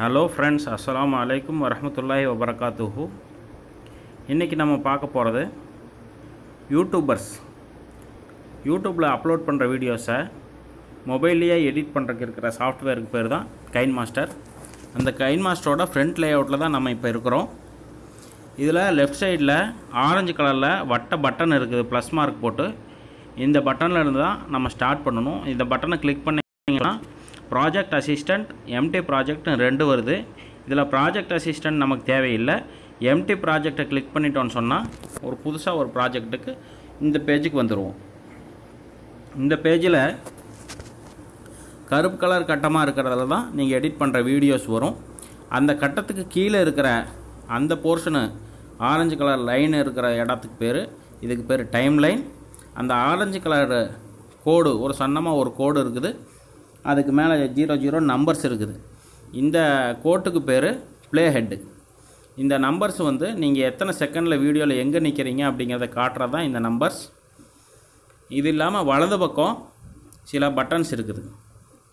Hello friends அஸ்ஸலாமு வலைக்கம் வரமத்துல்லாஹி வபரகாத்துஹு இன்றைக்கி நம்ம பார்க்க போகிறது யூடியூபர்ஸ் யூடியூப்பில் அப்லோட் பண்ணுற வீடியோஸை மொபைல்லையே எடிட் பண்ணுறதுக்கு இருக்கிற சாஃப்ட்வேருக்கு பேர் தான் கைன் மாஸ்டர் அந்த கைன் மாஸ்டரோட ஃப்ரண்ட் லேஅவுட்டில் தான் நம்ம இப்போ இருக்கிறோம். இதில் லெஃப்ட் சைடில் ஆரஞ்சு கலரில் வட்ட பட்டன் இருக்குது ப்ளஸ் மார்க் போட்டு. இந்த பட்டனில் இருந்து தான் நம்ம ஸ்டார்ட் பண்ணணும். இந்த பட்டனை கிளிக் பண்ணிங்கன்னா ப்ராஜெக்ட் அசிஸ்டண்ட் எம்டி ப்ராஜெக்ட்னு ரெண்டு வருது. இதில் ப்ராஜெக்ட் அசிஸ்டண்ட் நமக்கு தேவையில்லை. எம்டி ப்ராஜெக்டை கிளிக் பண்ணிட்டோன்னு சொன்னால் ஒரு புதுசாக ஒரு ப்ராஜெக்ட்டுக்கு இந்த பேஜுக்கு வந்துடுவோம் இந்த பேஜில் கருப்பு கலர் கட்டமாக இருக்கிறதுல தான் நீங்கள் எடிட் பண்ணுற வீடியோஸ் வரும். அந்த கட்டத்துக்கு கீழே இருக்கிற அந்த போர்ஷனு ஆரஞ்சு கலர் லைன் இருக்கிற இடத்துக்கு பேர் இதுக்கு பேர் டைம் லைன் அந்த ஆரஞ்சு கலர் கோடு ஒரு சன்னமாக ஒரு கோடு இருக்குது. அதுக்கு மேலே ஜீரோ ஜீரோ நம்பர்ஸ் இருக்குது. இந்த கோட்டுக்கு பேர் ப்ளே ஹெட்டு இந்த நம்பர்ஸ் வந்து நீங்கள் எத்தனை செகண்டில் வீடியோவில் எங்கே நிற்கிறீங்க அப்படிங்கிறத காட்டுறது தான் இந்த நம்பர்ஸ் இது இல்லாமல் வலது பக்கம் சில பட்டன்ஸ் இருக்குது.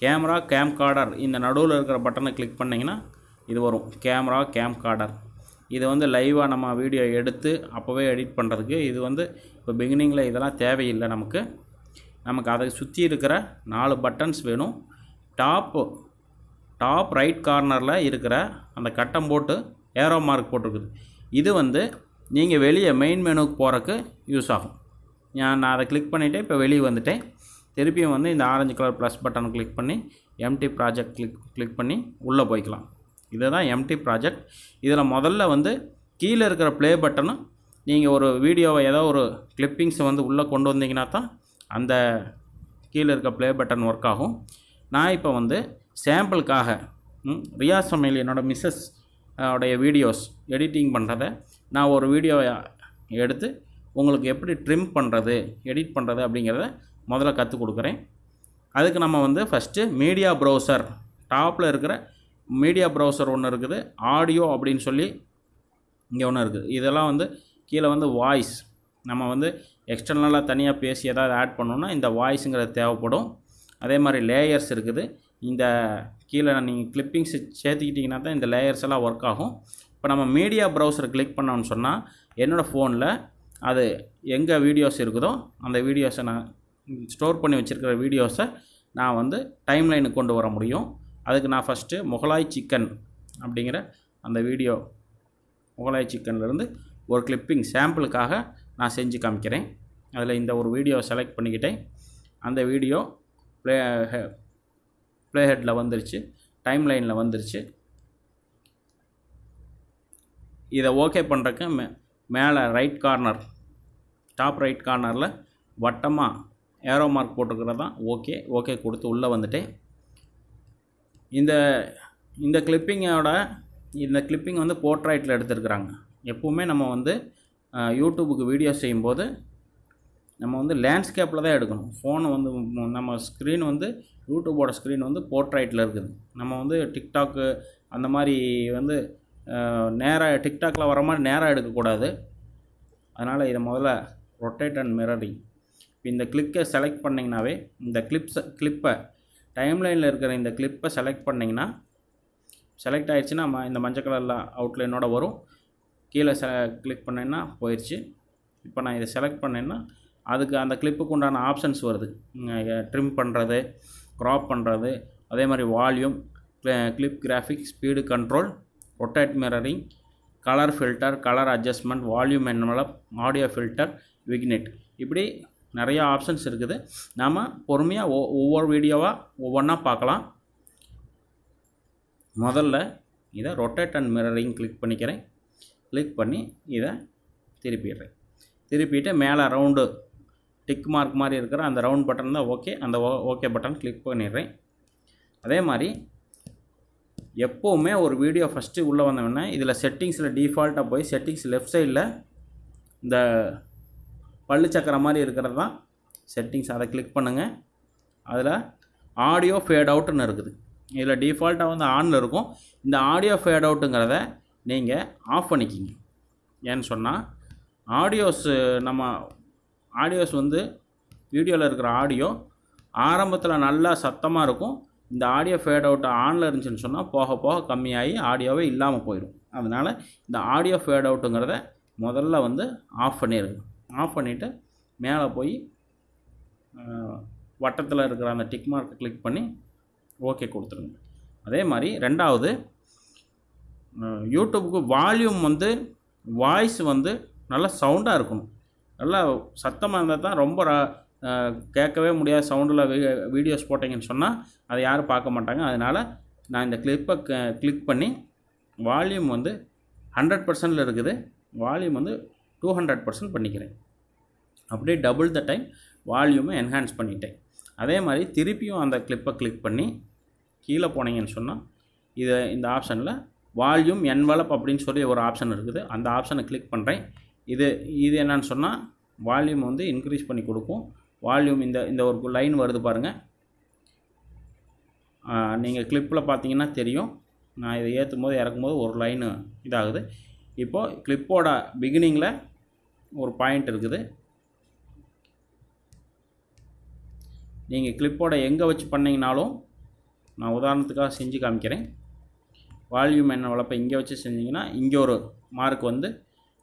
கேமரா கேம் கார்டர் இந்த நடுவில் இருக்கிற பட்டனை கிளிக் பண்ணிங்கன்னா இது வரும். கேமரா கேம் கார்டர் இது வந்து லைவாக நம்ம வீடியோ எடுத்து அப்போவே எடிட் பண்ணுறதுக்கு இது வந்து இப்போ பிகினிங்கில் இதெல்லாம் தேவையில்லை நமக்கு. நமக்கு அதை சுற்றி இருக்கிற நாலு பட்டன்ஸ் வேணும். டாப்பு டாப் ரைட் கார்னரில் இருக்கிற அந்த கட்டம் போட்டு ஏரோ மார்க் போட்டிருக்குது. இது வந்து நீங்கள் வெளியே மெயின் மெனுக்கு போகிறக்கு யூஸ் ஆகும். நான் நான் அதை கிளிக் பண்ணிவிட்டு இப்போ வெளியே வந்துட்டேன். திருப்பியும் வந்து இந்த orange colour plus button click பண்ணி எம்டி ப்ராஜெக்ட் கிளிக் கிளிக் பண்ணி உள்ளே போய்க்கலாம். இதுதான் எம்டி ப்ராஜெக்ட் இதில் முதல்ல வந்து கீழே இருக்கிற ப்ளே பட்டனும் நீங்கள் ஒரு வீடியோவை ஏதோ ஒரு கிளிப்பிங்ஸை வந்து உள்ளே கொண்டு வந்தீங்கன்னா தான் அந்த கீழே இருக்க ப்ளே பட்டன் ஒர்க் ஆகும். நான் இப்போ வந்து சாம்பிளுக்காக ரியா ரியாஸ் சமையல் என்னோடய மிஸ்ஸஸ் உடைய வீடியோஸ் எடிட்டிங் பண்ணுறத நான் ஒரு வீடியோவை எடுத்து உங்களுக்கு எப்படி ட்ரிம் பண்ணுறது எடிட் பண்ணுறது அப்படிங்கிறத முதல்ல கற்றுக் கொடுக்குறேன். அதுக்கு நம்ம வந்து ஃபஸ்ட்டு மீடியா ப்ரௌசர் டாப்பில் இருக்கிற மீடியா ப்ரௌசர் ஒன்று இருக்குது ஆடியோ அப்படின்னு சொல்லி இங்கே ஒன்று இருக்குது. இதெல்லாம் வந்து கீழே வந்து வாய்ஸ் நம்ம வந்து எக்ஸ்டர்னலாக தனியாக பேசி ஏதாவது ஆட் பண்ணோன்னா இந்த வாய்ஸுங்கிறது தேவைப்படும். அதே மாதிரி லேயர்ஸ் இருக்குது. இந்த கீழே நீங்கள் கிளிப்பிங்ஸ் சேர்த்துக்கிட்டிங்கன்னா தான் இந்த லேயர்ஸ் எல்லாம் ஒர்க் ஆகும். இப்போ நம்ம மீடியா ப்ரௌசர் கிளிக் பண்ணோம்னு சொன்னால் என்னோடய ஃபோனில் அது எங்கே வீடியோஸ் இருக்குதோ அந்த வீடியோஸை நான் ஸ்டோர் பண்ணி வச்சுருக்கிற வீடியோஸை நான் வந்து டைம் லைனுக்கு கொண்டு வர முடியும். அதுக்கு நான் ஃபஸ்ட்டு முகலாய் சிக்கன் அப்படிங்கிற அந்த வீடியோ முகலாய் சிக்கன்லேருந்து ஒரு கிளிப்பிங் சாம்பிளுக்காக நான் செஞ்சு காமிக்கிறேன். அதில் இந்த ஒரு வீடியோ செலக்ட் பண்ணிக்கிட்டேன். அந்த வீடியோ ப்ளே ப்ளே ஹெட்டில் வந்துருச்சு. டைம் லைனில் வந்துருச்சு. இதை ஓகே பண்ணுறக்கு மே மேலே ரைட் கார்னர் டாப் ரைட் கார்னரில் வட்டமாக ஏரோ மார்க் போட்டிருக்கிறது தான் ஓகே ஓகே கொடுத்து உள்ளே வந்துட்டேன். இந்த இந்த கிளிப்பிங்கோட இந்த கிளிப்பிங் வந்து போர்ட்ரைட்டில் எடுத்துருக்குறாங்க. எப்போவுமே நம்ம வந்து யூடியூபுக்கு வீடியோ செய்யும்போது நம்ம வந்து லேண்ட்ஸ்கேப்பில் தான் எடுக்கணும். ஃபோனை வந்து நம்ம ஸ்க்ரீன் வந்து யூடியூபோட ஸ்க்ரீன் வந்து போர்ட்ரைட்டில் இருக்குது. நம்ம வந்து டிக்டாக்கு அந்த மாதிரி வந்து நேராக டிக்டாக்கில் வர மாதிரி நேராக எடுக்கக்கூடாது. அதனால் இதை முதல்ல ரொட்டேட் அண்ட் மிரரிங் இப்போ இந்த கிளிக்கை செலக்ட் பண்ணிங்கனாவே இந்த கிளிப்ஸை கிளிப்பை டைம்லைனில் இருக்கிற இந்த கிளிப்பை செலக்ட் பண்ணிங்கன்னா செலக்ட் ஆகிடுச்சுன்னா ம- இந்த மஞ்சள் கலரில் அவுட்லைனோட வரும். கீழே செ கிளிக் பண்ணேன்னா போயிடுச்சு இப்போ நான் இதை செலக்ட் பண்ணேன்னா அதுக்கு அந்த கிளிப்புக்கு உண்டான ஆப்ஷன்ஸ் வருது. ட்ரிம் பண்ணுறது க்ராப் பண்ணுறது அதே மாதிரி volume clip graphic speed control rotate mirroring colour filter colour adjustment volume envelope audio filter vignette இப்படி நிறைய ஆப்ஷன்ஸ் இருக்குது. நாம் பொறுமையாக ஒ ஒவ்வொரு வீடியோவாக ஒவ்வொன்றா பார்க்கலாம். முதல்ல இதை ரொட்டேட் அண்ட் மிரரிங் கிளிக் பண்ணிக்கிறேன். கிளிக் பண்ணி இதை திருப்பிடுறேன். திருப்பிட்டு மேலே ரவுண்டு டிக் மார்க் மாதிரி இருக்கிற அந்த ரவுண்ட் பட்டன் தான் ஓகே அந்த ஓகே பட்டன் கிளிக் பண்ணிடுறேன். அதே மாதிரி எப்போவுமே ஒரு வீடியோ ஃபஸ்ட்டு உள்ளே வந்தோடனே இதில் செட்டிங்ஸில் டிஃபால்ட்டாக போய் செட்டிங்ஸ் லெஃப்ட் சைடில் இந்த பல்லு சக்கரம் மாதிரி இருக்கிறது தான் செட்டிங்ஸ் அதை கிளிக் பண்ணுங்கள் அதில் ஆடியோ ஃபேட் அவுட்டுன்னு இருக்குது. இதில் டிஃபால்ட்டாக வந்து ஆனில் இருக்கும். இந்த ஆடியோ ஃபேட் அவுட்டுங்கிறத நீங்கள் ஆஃப் பண்ணிக்கிங்க. ஏன்னு சொன்னால் ஆடியோஸ் நம்ம ஆடியோஸ் வந்து வீடியோவில் இருக்கிற ஆடியோ ஆரம்பத்தில் நல்லா சத்தமாக இருக்கும். இந்த ஆடியோ ஃபேட் அவுட் ஆனில் இருந்துச்சுன்னு சொன்னால் போக போக கம்மியாகி ஆடியோவே இல்லாமல் போயிடும். அதனால் இந்த ஆடியோ ஃபேட் அவுட்டுங்கிறத முதல்ல வந்து ஆஃப் பண்ணிடுங்க ஆஃப் பண்ணிவிட்டு மேலே போய் வட்டத்தில் இருக்கிற அந்த டிக் மார்க்கை கிளிக் பண்ணி ஓகே கொடுத்துருங்க. அதே மாதிரி ரெண்டாவது யூடியூப்புக்கு வால்யூம் வந்து வாய்ஸ் வந்து நல்லா சவுண்டாக இருக்கணும். நல்லா சத்தமாக இருந்தால் தான் ரொம்ப கேட்கவே முடியாத சவுண்டில் வீடியோஸ் போட்டிங்கன்னு சொன்னால் அதை யாரும் பார்க்க மாட்டாங்க. அதனால் நான் இந்த கிளிப்பை கிளிக் பண்ணி வால்யூம் வந்து ஹண்ட்ரட் பர்சன்டில் இருக்குது. வால்யூம் வந்து டூ ஹண்ட்ரட் பர்சன்ட் பண்ணிக்கிறேன். அப்படியே டபுள் த டைம் வால்யூமை என்ஹான்ஸ் பண்ணிட்டேன். அதே மாதிரி திருப்பியும் அந்த கிளிப்பை கிளிக் பண்ணி கீழே போனீங்கன்னு சொன்னால் இதை இந்த ஆப்ஷனில் வால்யூம் என்வலப் அப்படின்னு சொல்லி ஒரு ஆப்ஷன் இருக்குது. அந்த ஆப்ஷனை கிளிக் பண்ணுறேன் இது இது என்னன்னு சொன்னால் வால்யூம் வந்து இன்க்ரீஸ் பண்ணி கொடுக்கும். வால்யூம் இந்த இந்த ஒரு லைன் வருது பாருங்கள் நீங்கள் கிளிப்பில் பார்த்தீங்கன்னா தெரியும். நான் இதை ஏற்றும் போது இறக்கும் போது ஒரு லைனு இதாகுது. இப்போது கிளிப்போட பிகினிங்கில் ஒரு பாயிண்ட் இருக்குது. நீங்கள் கிளிப்போட எங்கே வச்சு பண்ணிங்கனாலும் நான் உதாரணத்துக்காக செஞ்சு காமிக்கிறேன். வால்யூம் என்ன வளர்ப்பை இங்கே வச்சு செஞ்சிங்கன்னா இங்கே ஒரு மார்க் வந்து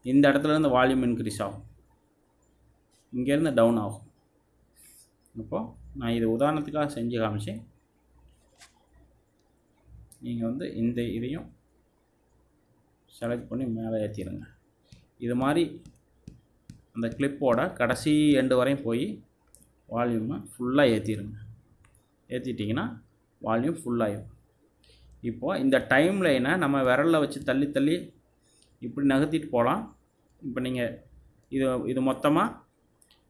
இந்த இடத்துலேருந்து வால்யூம் இன்க்ரீஸ் ஆகும். இங்கேருந்து டவுன் ஆகும். அப்போது நான் இது உதாரணத்துக்காக செஞ்சு காமிச்சேன். நீங்கள் வந்து இந்த இதையும் செலக்ட் பண்ணி மேலே ஏற்றிடுங்க இது மாதிரி அந்த கிளிப்போட கடைசி எண்டு வரையும் போய் வால்யூமை ஃபுல்லாக ஏற்றிடுங்க ஏற்றிட்டிங்கன்னா வால்யூம் ஃபுல்லாகிடும் இப்போது இந்த டைம் லைனை நம்ம விரலில் வச்சு தள்ளி தள்ளி இப்படி நகர்த்திட்டு போகலாம். இப்போ நீங்கள் இது இது மொத்தமாக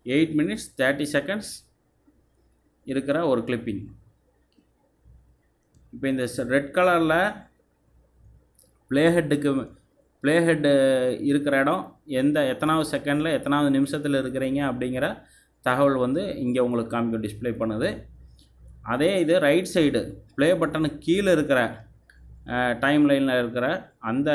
எயிட் மினிட்ஸ் தேர்ட்டி செகண்ட்ஸ் இருக்கிற ஒரு கிளிப்பிங் இப்போ இந்த ரெட் கலரில் ப்ளே ஹெட்டுக்கு ப்ளே ஹெட்டு இருக்கிற இடம் எந்த எத்தனாவது செகண்டில் எத்தனாவது நிமிஷத்தில் இருக்கிறீங்க அப்படிங்கிற தகவல் வந்து இங்கே உங்களுக்கு காமிக்கும் டிஸ்ப்ளே பண்ணுது. அதே இது ரைட் சைடு ப்ளே பட்டனுக்கு கீழே இருக்கிற டைம் லைனில் இருக்கிற அந்த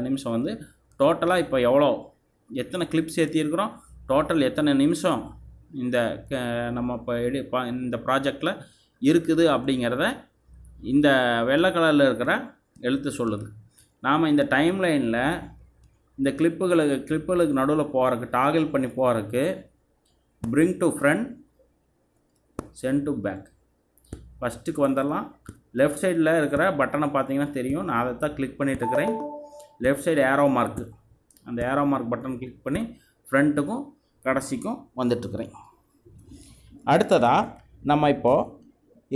நிமிஷம் வந்து டோட்டலாக இப்போ எவ்வளோ? எத்தனை கிளிப்ஸ் ஏற்றிருக்கிறோம் டோட்டல் எத்தனை நிமிஷம் இந்த க- நம்ம இப்போ எடி இந்த ப்ராஜெக்டில் இருக்குது அப்படிங்கிறத இந்த வெள்ளை கலரில் இருக்கிற எழுத்து சொல்லுது. நாம் இந்த டைம் லைனில் இந்த கிளிப்புகளுக்கு கிளிப்புகளுக்கு நடுவில் போகிறதுக்கு டாகில் பண்ணி போகிறதுக்கு bring to front send to back ஃபஸ்ட்டுக்கு வந்துடலாம் லெஃப்ட் சைடில் இருக்கிற பட்டனை பார்த்தீங்கன்னா தெரியும். நான் அதை தான் கிளிக் பண்ணிகிட்டு இருக்கிறேன். லெஃப்ட் சைடு ஏரோ மார்க்கு அந்த ஏரோ மார்க் பட்டன் கிளிக் பண்ணி ஃப்ரண்ட்டுக்கும் கடைசிக்கும் வந்துட்டுருக்குறேன் அடுத்ததாக நம்ம இப்போது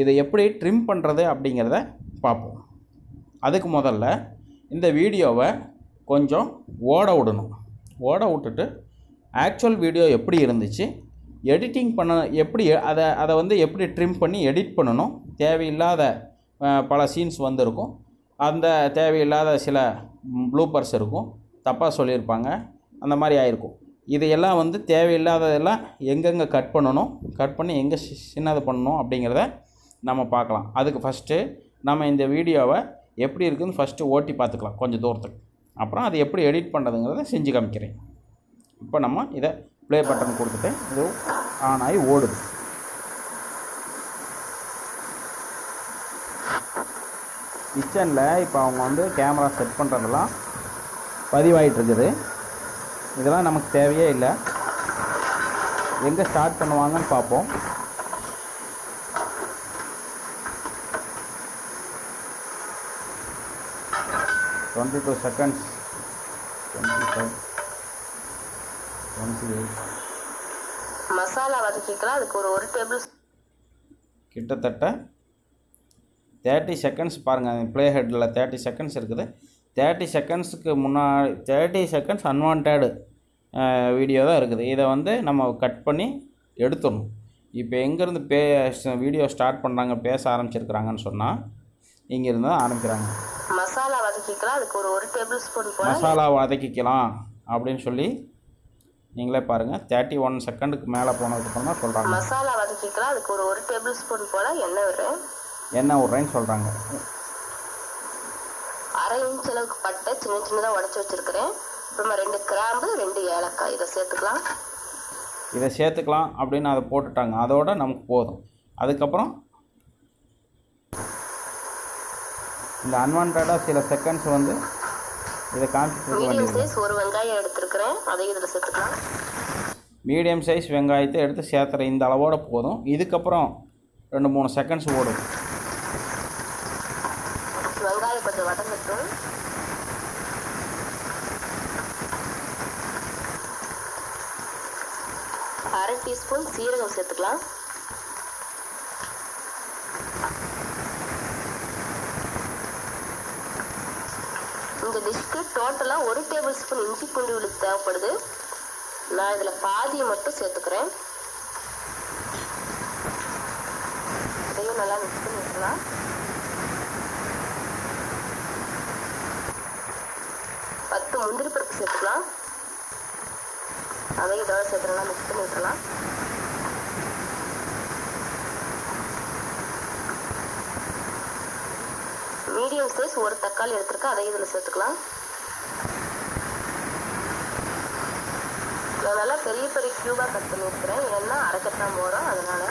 இதை எப்படி ட்ரிம் பண்ணுறது அப்படிங்கிறத பார்ப்போம். அதுக்கு முதல்ல இந்த வீடியோவை கொஞ்சம் ஓட விடணும். ஓட விட்டுட்டு ஆக்சுவல் வீடியோ எப்படி இருந்துச்சு எடிட்டிங் பண்ண எப்படி அதை அதை வந்து எப்படி ட்ரிம் பண்ணி எடிட் பண்ணணும் தேவையில்லாத பல சீன்ஸ் வந்திருக்கும். அந்த தேவையில்லாத சில ப்ளூப்பர்ஸ் இருக்கும். தப்பாக சொல்லியிருப்பாங்க. அந்த மாதிரி ஆயிருக்கும். இதையெல்லாம் வந்து தேவையில்லாததெல்லாம் எங்கெங்கே கட் பண்ணணும்? கட் பண்ணி எங்கே சின்னது பண்ணணும் அப்படிங்கிறத நம்ம பார்க்கலாம். அதுக்கு ஃபஸ்ட்டு நம்ம இந்த வீடியோவை எப்படி இருக்குதுன்னு ஃபஸ்ட்டு ஓட்டி பார்த்துக்கலாம். கொஞ்சம் தூரத்துக்கு. அப்புறம் அதை எப்படி எடிட் பண்ணுறதுங்கிறத செஞ்சு காமிக்கிறேன். இப்போ நம்ம இதை ப்ளே பட்டன் கொடுத்துட்டேன் இது ஆன் ஆகி ஓடுது. கிச்சனில் இப்போ அவங்க வந்து கேமரா செட் பண்ணுறதெல்லாம் பதிவாயிட்டு இருக்குது இதெல்லாம் நமக்கு தேவையே இல்லை. எங்கே ஸ்டார்ட் பண்ணுவாங்கன்னு பார்ப்போம். Twenty two seconds twenty five twenty eight masala வதக்கிக்கலாம். அதுக்கு ஒரு ஒரு டேபிள் கிட்டத்தட்ட தேர்ட்டி செகண்ட்ஸ் பாருங்கள் ப்ளே ஹெட்டில் தேர்ட்டி செகண்ட்ஸ் இருக்குது. தேர்ட்டி செகண்ட்ஸுக்கு முன்னாடி தேர்ட்டி செகண்ட்ஸ் அன்வான்டு வீடியோ தான் இருக்குது. இதை வந்து நம்ம கட் பண்ணி எடுத்துடணும். இப்போ எங்கேருந்து பே வீடியோ ஸ்டார்ட் பண்ணுறாங்க பேச ஆரம்பிச்சிருக்கிறாங்கன்னு சொன்னால் இங்கேருந்து தான் ஆரம்பிக்கிறாங்க. மசாலா வதக்கிக்கலாம் அதுக்கு ஒரு ஒரு டேபிள் ஸ்பூன் மசாலா வதக்கிக்கலாம் அப்படின்னு சொல்லி நீங்களே பாருங்கள் தேர்ட்டி ஒன் செகண்டுக்கு மேலே போனதுக்கப்புறம் தான் சொல்கிறாங்க மசாலா வதக்கிக்கலாம் அதுக்கு ஒரு ஒரு டேபிள் ஸ்பூன் போல எண்ணெய் விடுறேன் என்ன விட்றேன்னு சொல்கிறாங்க அரை இன்ச் அளவுக்கு பட்டை சின்ன சின்னதாக உடச்சி வச்சிருக்கிறேன். அப்புறமா ரெண்டு கிராம்பு ரெண்டு ஏலக்காய். இதை சேர்த்துக்கலாம். இதை சேர்த்துக்கலாம் அப்படின்னு அதை போட்டுட்டாங்க. அதோட நமக்கு போதும். அதுக்கப்புறம் இந்த அன்வான்டாக சில செகண்ட்ஸ் வந்து இதை காமிச்சிட்டு சைஸ் ஒரு வெங்காயம் எடுத்திருக்கிறேன். அதையும் இதில் சேர்த்துக்கலாம். மீடியம் சைஸ் வெங்காயத்தை எடுத்து சேர்த்துற இந்த அளவோட போதும். இதுக்கப்புறம் ரெண்டு மூணு செகண்ட்ஸ் ஓடும் வெங்காயம் கொஞ்சம் வதங்கட்டும் அரை டீஸ்பூன் சீரகம் சேர்த்துக்கலாம். இந்த டிஷ்க்கு டோட்டலாக ஒரு டேபிள் ஸ்பூன் இஞ்சி பூண்டு விழுது தேவைப்படுது. நான் இதில் பாதியை மட்டும் சேர்த்துக்கிறேன். இதையும் நல்லா மிக்ஸ் பண்ணி விட்டுலாம் பத்து முந்திரி பருப்பு சேர்த்துக்கலாம். அதையும் இதோட சேர்த்துலாம் மிக்ஸ் பண்ணி விட்டுலாம் மீடியம் சைஸ் ஒரு தக்காளி எடுத்துருக்கேன் அதையும் இதில் சேர்த்துக்கலாம். நான் நல்லா பெரிய பெரிய க்யூபாக கட் பண்ணியிருக்கிறேன் ஏன்னா அரைக்கத்தான் போகிறோம் அதனால்.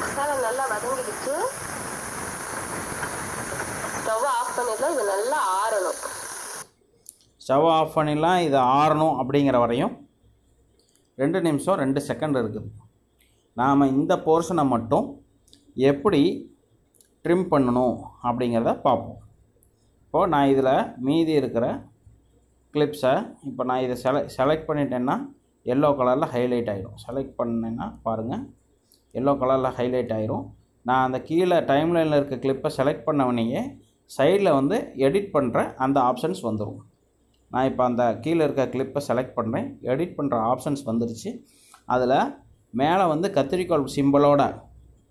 மசாலா நல்லா வதங்கிடுச்சு. ஆஃப் பண்ணிடலாம் இது நல்லா ஆறணும். ஸ்டவ் ஆஃப் பண்ணிடலாம் இது ஆறணும் அப்படிங்கிற வரையும் ரெண்டு நிமிஷம் ரெண்டு செகண்ட் இருக்குது. நாம் இந்த போர்ஷனை மட்டும் எப்படி ட்ரிம் பண்ணணும் அப்படிங்கிறத பார்ப்போம். இப்போது நான் இதில் மீதி இருக்கிற கிளிப்ஸை இப்போ நான் இதை செல செலக்ட் பண்ணிட்டேன்னா எல்லோ கலரில் ஹைலைட் ஆகிடும் செலக்ட் பண்ணேன்னா பாருங்கள் எல்லோ கலரில் ஹைலைட் ஆகிரும் நான் அந்த கீழே டைம்லைனில் இருக்க கிளிப்பை செலக்ட் பண்ணவனையே சைடில் வந்து எடிட் பண்ணுற அந்த ஆப்ஷன்ஸ் வந்துடும் நான் இப்போ அந்த கீழே இருக்க கிளிப்பை செலக்ட் பண்ணுறேன் எடிட் பண்ணுற ஆப்ஷன்ஸ் வந்துருச்சு. அதில் மேலே வந்து கத்திரிக்கோள் சிம்பிளோட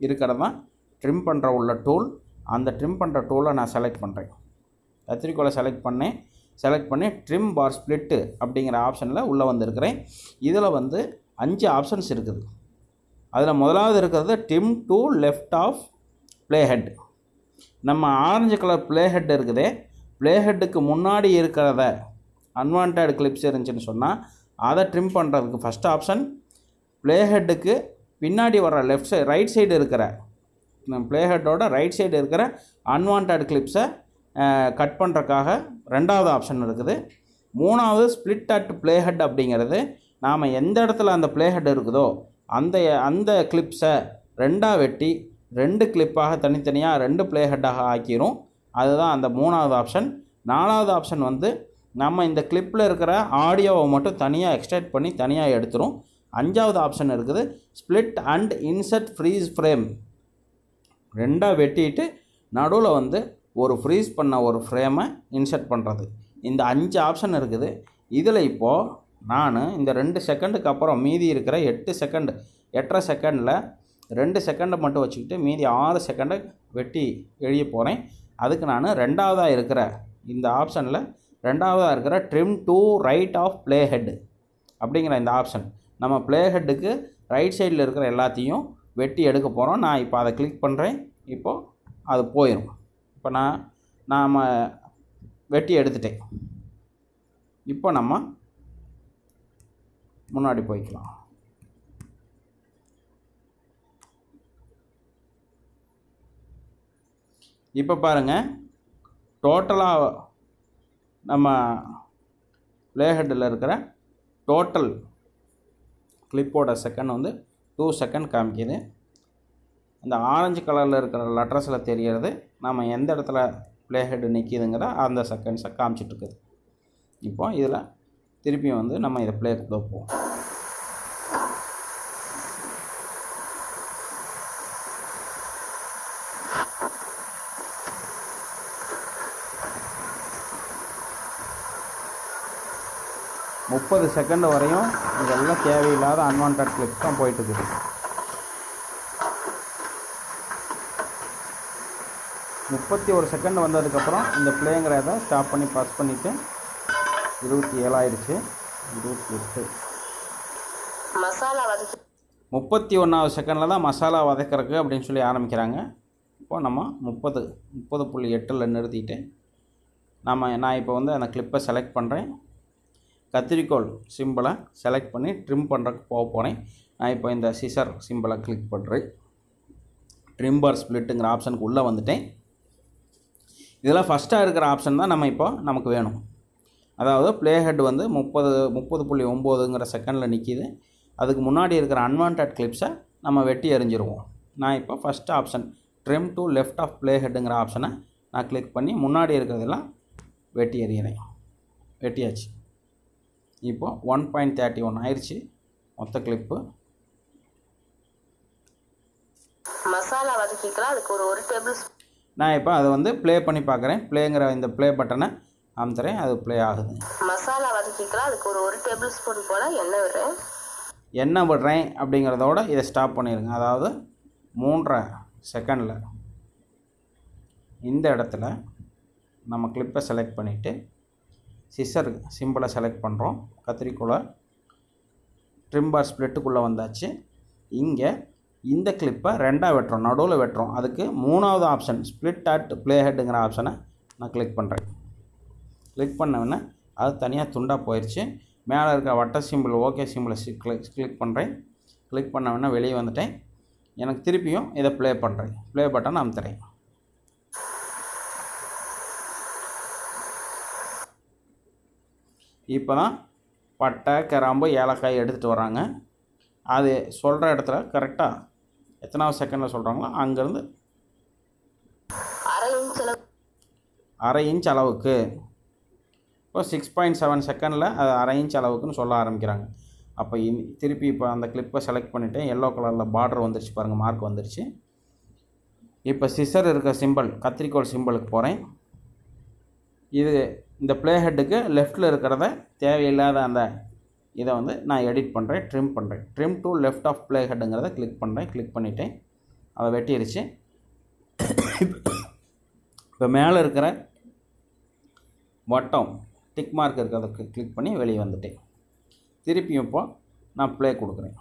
இருக்கிறது தான் ட்ரிம் பண்ணுற உள்ள டூல் அந்த ட்ரிம் பண்ணுற டூலை நான் செலக்ட் பண்ணுறேன் கத்திரிக்கோளை செலக்ட் பண்ணேன். செலக்ட் பண்ணி ட்ரிம் பார் ஸ்ப்ளிட்டு அப்படிங்கிற ஆப்ஷனில் உள்ளே வந்திருக்கிறேன். இதில் வந்து அஞ்சு ஆப்ஷன்ஸ் இருக்குது. அதில் முதலாவது இருக்கிறது trim to left of play head நம்ம ஆரஞ்சு கலர் ப்ளே ஹெட் இருக்குதே. ப்ளே ஹெட்டுக்கு முன்னாடி இருக்கிறத அன்வான்ட் கிளிப்ஸ் இருந்துச்சுன்னு சொன்னால் அதை ட்ரிம் பண்ணுறதுக்கு ஃபஸ்ட் ஆப்ஷன் ப்ளே ஹெட்டுக்கு பின்னாடி வர லெஃப்ட் சைடு ரைட் சைடு இருக்கிற ப்ளே ஹெட்டோட ரைட் சைடு இருக்கிற அன்வான்ட் கிளிப்ஸை கட் பண்ணுறக்காக ரெண்டாவது ஆப்ஷன் இருக்குது. மூணாவது ஸ்ப்ளிட் அட் ப்ளே ஹெட் அப்படிங்கிறது நாம் எந்த இடத்துல அந்த ப்ளே ஹெட் இருக்குதோ அந்த அந்த கிளிப்ஸை ரெண்டாக வெட்டி ரெண்டு கிளிப்பாக தனித்தனியாக ரெண்டு ப்ளே ஹெட்டாக ஆக்கிரும். அதுதான் அந்த மூணாவது ஆப்ஷன் நாலாவது ஆப்ஷன் வந்து நம்ம இந்த கிளிப்பில் இருக்கிற ஆடியோவை மட்டும் தனியாக எக்ஸ்ட்ராக்ட் பண்ணி தனியாக எடுத்துரும். அஞ்சாவது ஆப்ஷன் இருக்குது split and insert freeze frame ரெண்டாக வெட்டிட்டு நடுவில் வந்து ஒரு ஃப்ரீஸ் பண்ண ஒரு ஃப்ரேமை இன்சர்ட் பண்ணுறது இந்த அஞ்சு ஆப்ஷன் இருக்குது. இதில் இப்போது நான் இந்த ரெண்டு செகண்டுக்கு அப்புறம் மீதி இருக்கிற எட்டு செகண்ட் எட்டரை செகண்டில் ரெண்டு செகண்டை மட்டும் வச்சுக்கிட்டு மீதி ஆறு செகண்டை வெட்டி எழுதி போகிறேன் அதுக்கு நான் ரெண்டாவதாக இருக்கிற இந்த ஆப்ஷனில் ரெண்டாவதாக இருக்கிற trim to right of play head அப்படிங்கிற இந்த ஆப்ஷன் நம்ம ப்ளே ஹெட்டுக்கு ரைட் சைடில் இருக்கிற எல்லாத்தையும் வெட்டி எடுக்க போகிறோம் நான் இப்போ அதை கிளிக் பண்ணுறேன் இப்போது அது போயிடும் இப்போ நான் நாம் வெட்டி எடுத்துட்டேன். இப்போ நம்ம முன்னாடி போய்க்கலாம். இப்போ பாருங்கள் டோட்டலாக நம்ம ப்ளேஹெட்டில் இருக்கிற டோட்டல் கிளிப்போட செகண்ட் வந்து டூ செகண்ட் காமிக்குது. இந்த ஆரஞ்சு கலரில் இருக்கிற லெட்டர்ஸில் தெரியறது நம்ம எந்த இடத்துல பிளேஹெட் நிற்கிதுங்கிற அந்த செகண்ட்ஸை காமிச்சிட்ருக்குது இப்போ இதில் திருப்பியும் வந்து நம்ம இதை பிளே கொடுப்போம் முப்பது செகண்ட் வரையும் இதெல்லாம் தேவையில்லாத அன்வான்ட் கிளிப்ஸ் தான் போயிட்டு இருக்குது முப்பத்தி ஒரு செகண்ட் வந்ததுக்கப்புறம் இந்த பிளேங்கிறத ஸ்டாப் பண்ணி பாஸ் பண்ணிவிட்டு இருபத்தி ஏழாயிடுச்சு இருபத்தி எட்டு முப்பத்தி ஒன்றாவது செகண்டில் தான் மசாலா வதக்கிறதுக்கு அப்படின்னு சொல்லி ஆரம்பிக்கிறாங்க. இப்போ நம்ம முப்பது முப்பது புள்ளி எட்டில் நிறுத்திட்டு நம்ம நான் இப்போ வந்து அந்த கிளிப்பை செலக்ட் பண்ணுறேன் கத்திரிக்கோல் சிம்பிளை செலக்ட் பண்ணி ட்ரிம் பண்ணுறதுக்கு போக போனேன் நான் இப்போ இந்த சிசர் சிம்பிளை கிளிக் பண்ணுறேன் ட்ரிம்பர் ஸ்ப்ளிட்டுங்கிற ஆப்ஷனுக்கு உள்ளே வந்துட்டேன். இதெல்லாம் ஃபஸ்ட்டாக இருக்கிற ஆப்ஷன் தான் நம்ம இப்போ நமக்கு வேணும். அதாவது ப்ளே ஹெட் வந்து முப்பது முப்பது புள்ளி ஒம்போதுங்கிற செகண்டில் நிற்கிது அதுக்கு முன்னாடி இருக்கிற அன்வான்ட் கிளிப்ஸை நம்ம வெட்டி எறிஞ்சிருவோம். நான் இப்போ first option trim to left of play ஹெட்டுங்கிற ஆப்ஷனை நான் கிளிக் பண்ணி முன்னாடி இருக்கிறதெல்லாம் வெட்டி எறிகிறேன். வெட்டியாச்சு. இப்போ ஒன் பாயிண்ட் தேர்ட்டி ஒன் ஆயிடுச்சு மொத்த கிளிப்பு மசாலா வதக்கிக்கலாம். அதுக்கு ஒரு ஒரு டேபிள் நான் இப்போ அதை வந்து ப்ளே பண்ணி பார்க்குறேன். ப்ளேங்கிற இந்த ப்ளே பட்டனை அமுத்துறேன். அது ப்ளே ஆகுது. மசாலா வதக்கிக்கலாம். அதுக்கு ஒரு ஒரு டேபிள் ஸ்பூன் போல் எண்ணெய் விடுறேன் என்ன விடுறேன் அப்படிங்கிறதோட இதை ஸ்டாப் பண்ணிடுங்க. அதாவது மூன்றரை செகண்டில் இந்த இடத்துல நம்ம கிளிப்பை செலக்ட் பண்ணிவிட்டு சிசர் சிம்பிளை செலக்ட் பண்ணுறோம் கத்திரிக்கோலை ட்ரிம்பர் ஸ்ப்ளிட்டுக்குள்ளே வந்தாச்சு. இங்கே இந்த கிளிப்பை ரெண்டாக வெட்டுறோம் நடுவில் வெட்டுறோம். அதுக்கு மூணாவது ஆப்ஷன் ஸ்ப்ளிட் அட் ப்ளே ஹெட்டுங்கிற ஆப்ஷனை நான் கிளிக் பண்ணுறேன் கிளிக் பண்ணவுடனே அது தனியாக துண்டாக போயிடுச்சு மேலே இருக்க வட்ட சிம்பிள் ஓகே சிம்பிளை கிளிக் கிளிக் பண்ணுறேன் கிளிக் பண்ணவுடனே வெளியே வந்துட்டேன். எனக்கு திருப்பியும் இதை ப்ளே பண்ணுறேன் ப்ளே பட்டன் அமுத்துறேன். இப்போ தான் பட்டை கிராம்பு ஏலக்காய் எடுத்துகிட்டு வராங்க அது சொல்கிற இடத்துல கரெக்டாக எத்தனாவது செகண்டில் சொல்கிறாங்களோ அங்கேருந்து அரை இன்ச் அளவுக்கு. இப்போ சிக்ஸ் பாயிண்ட் செவன் செகண்டில் அது அரை இன்ச் அளவுக்குன்னு சொல்ல ஆரம்பிக்கிறாங்க. அப்போ இன் திருப்பி இப்போ அந்த கிளிப்பை செலக்ட் பண்ணிவிட்டேன் எல்லோ கலரில் பார்டர் வந்துருச்சு பாருங்கள் மார்க் வந்துருச்சு. இப்போ சிசர் இருக்க சிம்பிள் கத்திரிக்கோள் சிம்பிளுக்கு போகிறேன் இது இந்த ப்ளே ஹெட்டுக்கு லெஃப்ட்டில் இருக்கிறத தேவையில்லாத அந்த இதை வந்து நான் எடிட் பண்ணுறேன் ட்ரிம் பண்ணுறேன் trim to left of play ஹெட்டுங்கிறத click பண்ணுறேன் கிளிக் பண்ணிட்டேன். அதை வெட்டிடுச்சு இப்போ மேலே இருக்கிற வட்டம் டிக் மார்க் இருக்கிறத கிளிக் பண்ணி வெளியே வந்துட்டேன். திருப்பியும் இப்போ நான் ப்ளே கொடுக்குறேன்.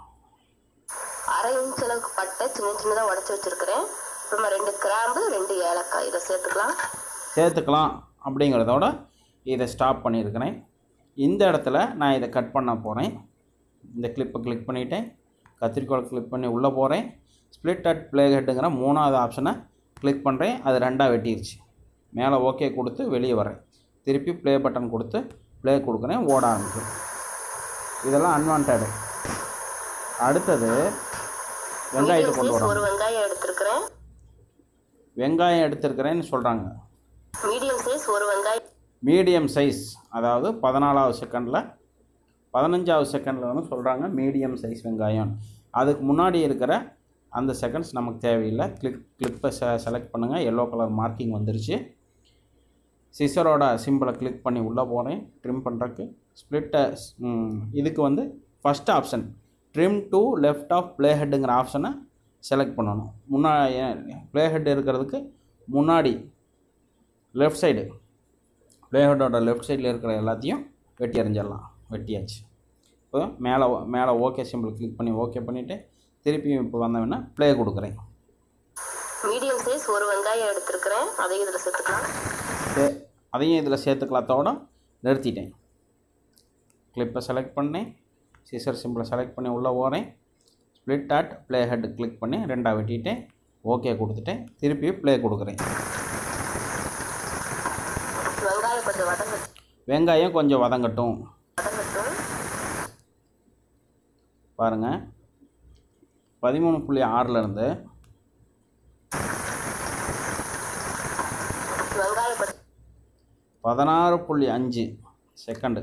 அரை இன்ச் அளவுக்கு பட்டை சின்ன சின்னதாக உடச்சி வச்சிருக்கிறேன். அப்புறமா ரெண்டு கிராம்பு ரெண்டு ஏலக்காய். இதை சேர்த்துக்கலாம். சேர்த்துக்கலாம் அப்படிங்கிறதோட இதை ஸ்டாப் பண்ணியிருக்கிறேன். இந்த இடத்துல நான் இதை கட் பண்ண போகிறேன் இந்த கிளிப்பை கிளிக் பண்ணிவிட்டேன் கத்திரிக்கோள் கிளிக் பண்ணி உள்ளே போகிறேன் ஸ்ப்ளிட் அட் ப்ளே ஹெட்டுங்கிற மூணாவது ஆப்ஷனை கிளிக் பண்ணுறேன் அது ரெண்டாக வெட்டிருச்சு. மேலே ஓகே கொடுத்து வெளியே வரேன் திருப்பி ப்ளே பட்டன் கொடுத்து ப்ளே கொடுக்குறேன். ஓட ஆரம்பிக்கும். இதெல்லாம் அன்வான்டு அடுத்தது வெங்காயத்தை கொண்டு வரோம். ஒரு வெங்காயம் எடுத்திருக்கிறேன். வெங்காயம் எடுத்திருக்கிறேன்னு சொல்கிறாங்க மீடியம் சைஸ் ஒரு வெங்காயம் மீடியம் சைஸ் அதாவது பதினாலாவது செகண்டில் பதினஞ்சாவது செகண்டில் வந்து சொல்கிறாங்க மீடியம் சைஸ் வெங்காயம். அதுக்கு முன்னாடி இருக்கிற அந்த செகண்ட்ஸ் நமக்கு தேவையில்லை. கிளிக் கிளிப்பை செ செலக்ட் பண்ணுங்கள் எல்லோ கலர் மார்க்கிங் வந்துருச்சு. சிசரோட சிம்பிளை கிளிக் பண்ணி உள்ளே போகிறேன் ட்ரிம் பண்ணுறக்கு ஸ்ப்ளிட்டை இதுக்கு வந்து first option trim to left of play ஹெட்டுங்கிற ஆப்ஷனை செலக்ட் பண்ணணும். முன்னா ப்ளே ஹெட் இருக்கிறதுக்கு முன்னாடி லெஃப்ட் சைடு ப்ளேஹெட்டோட லெஃப்ட் சைடில் இருக்கிற எல்லாத்தையும் வெட்டி எறிஞ்சிடலாம். வெட்டியாச்சு. இப்போ மேலே மேலே ஓகே சிம்பிள் கிளிக் பண்ணி ஓகே பண்ணிவிட்டு திருப்பியும் இப்போ வந்தவொடனே ப்ளே கொடுக்குறேன். மீடியம் சைஸ் ஒரு வெங்காயம் எடுத்திருக்கிறேன். அதையும் இதில் சேர்த்துக்கலாம். சே- அதையும் இதில் சேர்த்துக்கலாத்தோட நிறுத்திட்டேன். கிளிப்பை செலக்ட் பண்ணேன். சீசர் சிம்பிளை செலக்ட் பண்ணி உள்ளே போகிறேன் split at play head click பண்ணி ரெண்டாக வெட்டிட்டேன் ஓகே கொடுத்துட்டேன் திருப்பி ப்ளே கொடுக்குறேன் வெங்காயம் கொஞ்சம் வெங்காயம் கொஞ்சம் வதங்கட்டும். பாருங்கள் பதிமூணு புள்ளி ஆறிலிருந்து பதினாறு புள்ளி அஞ்சு செகண்டு.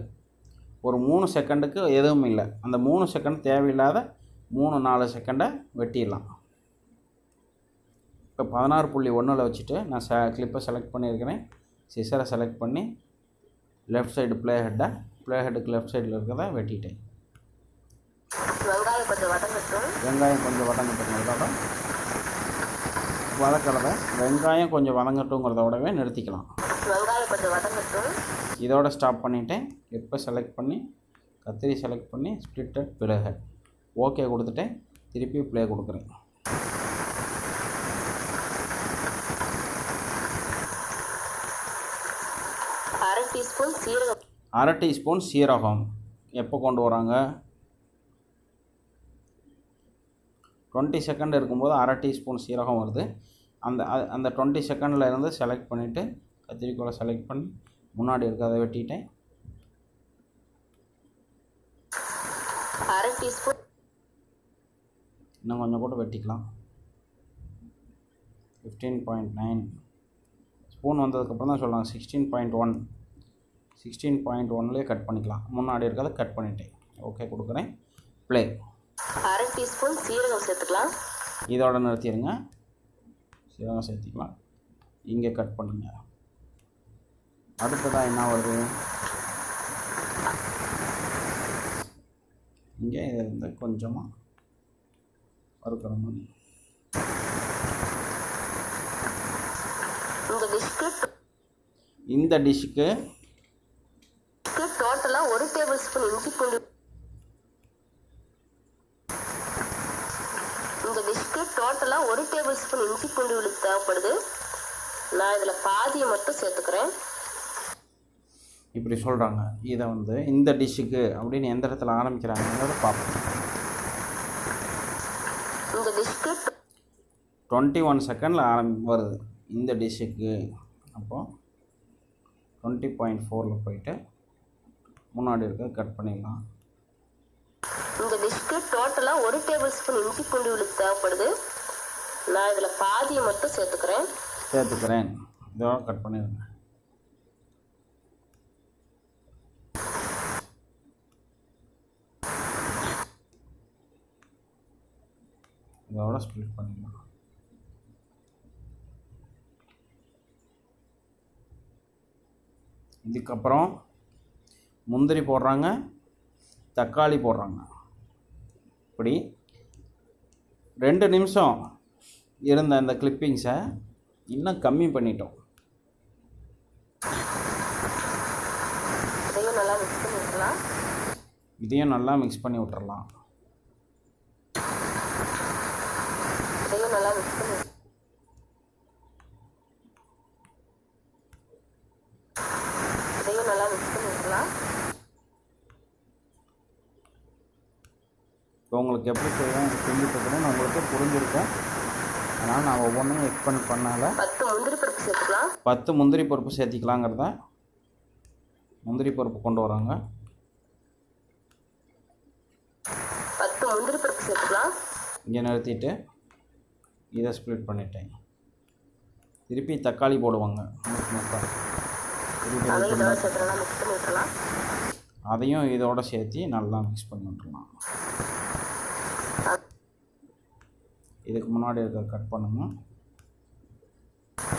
ஒரு மூணு செகண்டுக்கு எதுவும் இல்லை. அந்த மூணு செகண்ட் தேவையில்லாத மூணு நாலு செகண்டை வெட்டிடலாம். இப்போ பதினாறு புள்ளி ஒன்றில் வச்சுட்டு நான் ச கிளிப்பை செலக்ட் பண்ணியிருக்கிறேன். சிசரை செலக்ட் பண்ணி லெஃப்ட் சைடு ப்ளே ஹெட்டை ப்ளே ஹெட்டுக்கு லெஃப்ட் சைடில் இருக்கிறத வெட்டிட்டேன். வெங்காயம் கொஞ்சம் வதங்கட்டும். வெங்காயம் கொஞ்சம் வதங்கட்டுங்கிறதோட வதக்கிறத வெங்காயம் கொஞ்சம் வதங்கட்டுங்கிறதோடவே நிறுத்திக்கலாம். வெங்காயம் கொஞ்சம் வதங்கட்டும். இதோட ஸ்டாப் பண்ணிவிட்டேன் கிளிப்பை செலக்ட் பண்ணி கத்திரி செலக்ட் பண்ணி ஸ்ப்ளிட்டட் பிறகு ஓகே கொடுத்துட்டேன். திருப்பி ப்ளே கொடுக்குறேன் அரை டீஸ்பூன் சீரகம் அரை டீஸ்பூன் சீரகம். எப்போ கொண்டு வராங்க? டுவெண்ட்டி செகண்ட் இருக்கும்போது அரை டீஸ்பூன் சீரகம் வருது. அந்த அந்த டுவெண்ட்டி செகண்டில் இருந்து செலக்ட் பண்ணிவிட்டு கத்திரிக்கோலை செலக்ட் பண்ணி முன்னாடி இருக்கிறத வெட்டிட்டேன். அரை டீஸ்பூன். இன்னும் கொஞ்சம் கூட வெட்டிக்கலாம். ஃபிஃப்டீன் பாயிண்ட் நைன் ஸ்பூன் வந்ததுக்கப்புறம் தான் சொல்கிறாங்க sixteen point one sixteen point ஒன்லேயே cut பண்ணிக்கலாம். முன்னாடி இருக்கிறத கட் பண்ணிட்டேன். ஓகே கொடுக்குறேன். ப்ளே அரை டீஸ்பூன் சீரகம் சேர்த்துக்கலாம். இதோட நிறுத்திடுங்க. சீரகம் சேர்த்திக்கலாம். இங்கே கட் பண்ணுங்க. அடுத்ததாக என்ன வருது? இங்கே இதை வந்து கொஞ்சமாக வறுக்கிற மாதிரி. இந்த டிஷ்க்கு இந்த டிஷ்ஷுக்கு டேபிள் ஸ்பூன் இஞ்சி பூண்டு இந்த டிஷ்க்கு டோட்டலாக ஒரு டேபிள் ஸ்பூன் இஞ்சி பூண்டு விழுது தேவைப்படுது. நான் இதில் பாதியை மட்டும் சேர்த்துக்கிறேன். இப்படி சொல்கிறாங்க இதை வந்து இந்த டிஷ்ஷுக்கு அப்படின்னு எந்த இடத்துல ஆரம்பிக்கிறாங்கிறத பார்ப்போம். இந்த டிஷ்க்கு டுவெண்ட்டி ஒன் செகண்டில் ஆரம்பி வருது. இந்த டிஷ்ஷுக்கு அப்போது டுவெண்ட்டி பாயிண்ட் ஃபோரில் போயிட்டு முன்னாடி இருக்க கட் பண்ணிடலாம். இந்த டிஷ்க்கு டோட்டலாக ஒரு டேபிள் ஸ்பூன் இஞ்சி பூண்டு விழுது தேவைப்படுது. நான் இதில் பாதியை மட்டும் சேர்த்துக்கிறேன். சேர்த்துக்கிறேன். இதோட கட் பண்ணிடுங்க. இதோட ஸ்ப்ளிட் பண்ணிடலாம். இதுக்கப்புறம் முந்திரி போடுறாங்க தக்காளி போடுறாங்க. இப்படி ரெண்டு நிமிஷம் இருந்த அந்த கிளிப்பிங்ஸை இன்னும் கம்மி பண்ணிட்டோம். இதையும் நல்லா மிக்ஸ் பண்ணி விட்டுலாம் இதையும் நல்லா மிக்ஸ் பண்ணி விட்டுறலாம் இதையும் நல்லா மிக்ஸ் பண்ணி இதையும் நல்லா மிக்ஸ் பண்ணி விட்டுலாம் இப்போ உங்களுக்கு எப்படி செய்யணும் செஞ்சுட்டு இருக்கிறேன்னு உங்களுக்கு புரிஞ்சிருக்கும் அதனால் நான் ஒவ்வொன்றையும் எக்ஸ்பிளைன் பண்ணால பத்து முந்திரி பருப்பு சேர்த்துக்கலாம். பத்து முந்திரி பருப்பு சேர்த்திக்கலாங்கிறத முந்திரி பருப்பு கொண்டு வராங்க. பத்து முந்திரி பருப்பு சேர்த்துக்கலாம். இங்கே நிறுத்திட்டு இதை ஸ்ப்ளிட் பண்ணிட்டேன். திருப்பி தக்காளி போடுவாங்க. அதையும் இதோட சேர்த்து நல்லா மிக்ஸ் பண்ணி விட்டுலாம் அதையும் இதோட சேர்த்து நல்லா மிக்ஸ் பண்ணி விட்டுறலாம் இதுக்கு முன்னாடி இருக்க கட் பண்ணுங்க.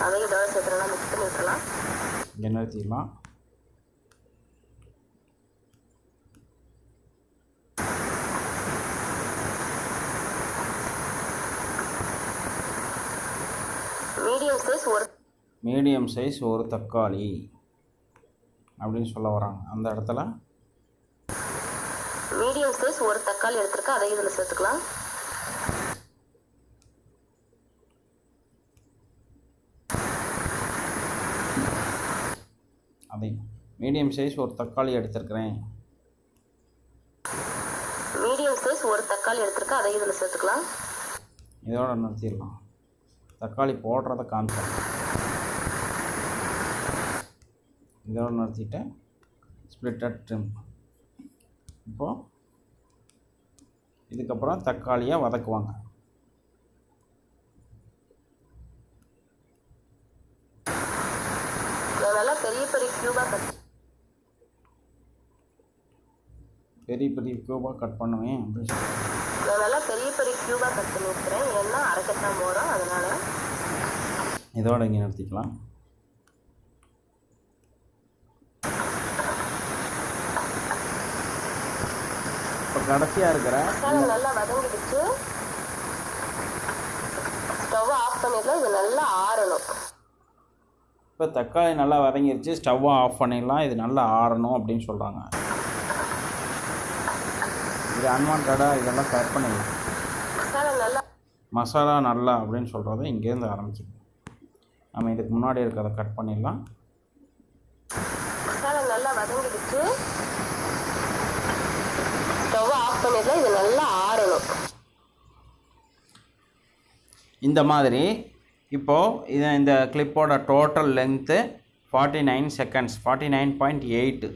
அதையும் இதோட சேர்த்து நல்லா மிக்ஸ் பண்ணி விட்டுலாம் இங்கே நிறுத்திடலாம். மீடியம் சைஸ் ஒரு மீடியம் சைஸ் ஒரு தக்காளி அப்படின்னு சொல்ல வராங்க. அந்த இடத்துல மீடியம் சைஸ் ஒரு தக்காளி எடுத்திருக்கேன் அதையும் இதில் சேர்த்துக்கலாம். அதை மீடியம் சைஸ் ஒரு தக்காளி எடுத்திருக்கிறேன். மீடியம் சைஸ் ஒரு தக்காளி எடுத்திருக்கேன் அதையும் இதில் சேர்த்துக்கலாம். இதோட நிறுத்திடலாம். தக்காளி போடுறத காமிச்சேன் இதோட நிறுத்திட்டு ஸ்ப்ளிட்டட் ட்ரிம் இப்போது இதுக்கப்புறம் தக்காளியை வதக்குவாங்க. நல்லா பெரிய பெரிய க்யூபாக கட் பெரிய பெரிய க்யூபாக கட் பண்ணுவேன் நல்லா பெரிய பெரிய க்யூபாக கட் பண்ணி வைக்கிறேன் ஏன்னா அரைக்கத்தான் போகிறோம் அதனால் இதோட இங்கே நிறுத்திக்கலாம். இப்போ கடைசியாக இருக்கிற நல்லா வதங்கிடுச்சு. ஸ்டவ் ஆஃப் பண்ணிடலாம். இது நல்லா ஆறணும். இப்போ தக்காளி நல்லா வதங்கிருச்சு ஸ்டவ்வை ஆஃப் பண்ணிடலாம் இது நல்லா ஆறணும் அப்படின்னு சொல்கிறாங்க இது அன்வான்டாக இதெல்லாம் கட் பண்ணி மசாலா நல்லா மசாலா நல்லா அப்படின்னு சொல்கிறத இங்கேருந்து ஆரம்பிக்குது நம்ம இதுக்கு முன்னாடி இருக்கிறத கட் பண்ணிடலாம். மசாலா நல்லா வதங்கிடுச்சு. ஸ்டவ் ஆஃப் பண்ணிடலாம் இது நல்லா ஆறணும். இந்த மாதிரி இப்போது இது இந்த கிளிப்போட total length forty nine seconds forty nine point eight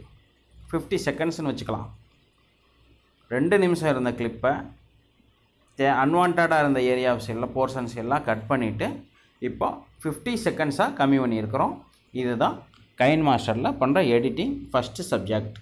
fifty செகண்ட்ஸ்னு வச்சுக்கலாம். ரெண்டு நிமிஷம் இருந்த கிளிப்பை தே அன்வான்டாக இருந்த ஏரியாஸ் எல்லாம் போர்ஷன்ஸ் எல்லாம் கட் பண்ணிவிட்டு இப்போ ஃபிஃப்டி செகண்ட்ஸாக கம்மி பண்ணியிருக்கிறோம். இதுதான் கைன் மாஸ்டரில் பண்ணுற எடிட்டிங் ஃபஸ்ட்டு சப்ஜெக்ட்